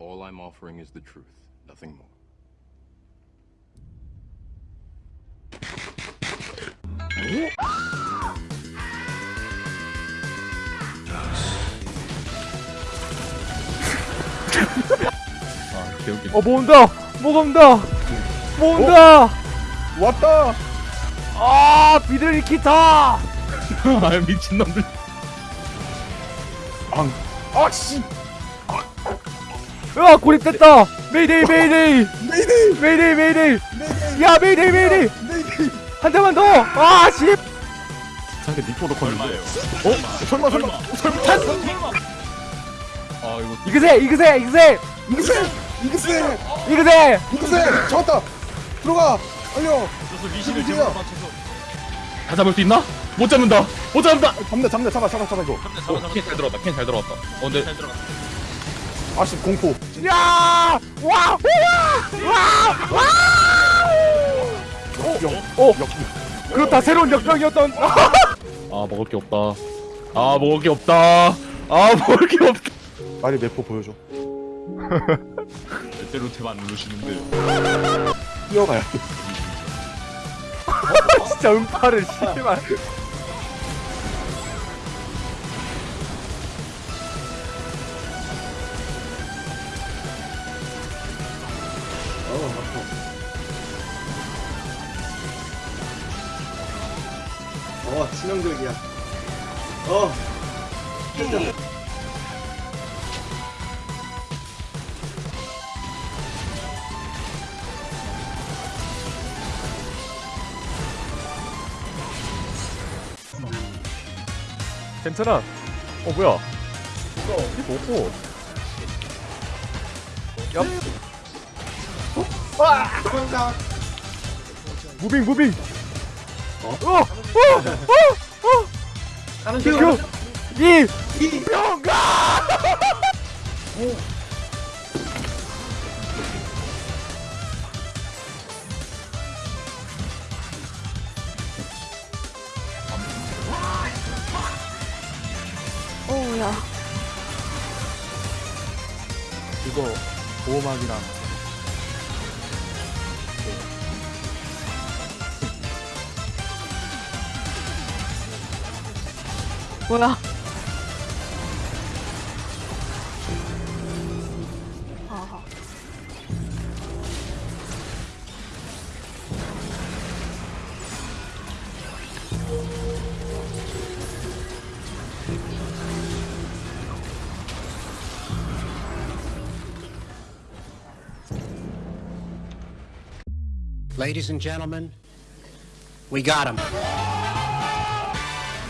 All I'm offering is the truth, nothing more. 아 개웃기 어, 뭐 온다! 뭐가 온다! 뭐 온다! 왔다 아, 비둘기 기타! 아 미친놈들 아씨 으아, 고립됐다! 메이데이, 메이데이! 메이데이 메이데이, 메이데이! 야, 메이데이, 메이데이! 한 대만 더! 아, 씨! 상대 니포도 컸는데. 어? 설마 설마. 설마. 아 이거 이그세, 이그세, 이그세! 이그세 이그세. 이그세! 이그세. 잡았다. 들어가. 알려? 제대로 맞춰서. 다 잡을 수 있나? 못 잡는다. 못 잡는다. 잡는다 잡는다. 잡아 잡아 잡아 이거. 잡자 잡아 잡아. 캔잘 들어왔다. 캔잘 들어왔다. 어 근데 아씨 공포 야! 와! 와! 와! 역 오! 역. 그렇다, 새로운 역병이었던. 아 먹을 게 없다 아 먹을 게 없다 아 먹을 게 없다 빨리 매포 보여줘 절대로 대만 누르시는데 뛰어가야 돼 진짜 음파를, 씨발. 어, 치명적이야. 어. 괜찮아. 어, 뭐야. 이거 뭐고? 야, 도망가. 무빙, 무빙! 어? 어! 어! 어! 어! 가는 그, 중. 이! 이. 병가! 오야 이거 보호막이랑 뭐야 아하 Ladies and gentlemen, we got him.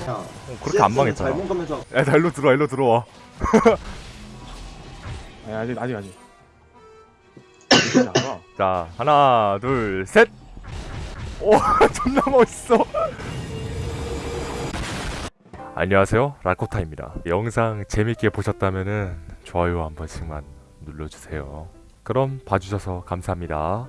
야, 그렇게 안 망했잖아. 잘못 가면서 야, 나 일로 들어와, 일로 들어와. 아니, 아직, 아직, 아직. 자, 하나, 둘, 셋! 오, 존나 멋있어! 안녕하세요, 라코타입니다. 영상 재밌게 보셨다면은 좋아요 한 번씩만 눌러주세요. 그럼 봐주셔서 감사합니다.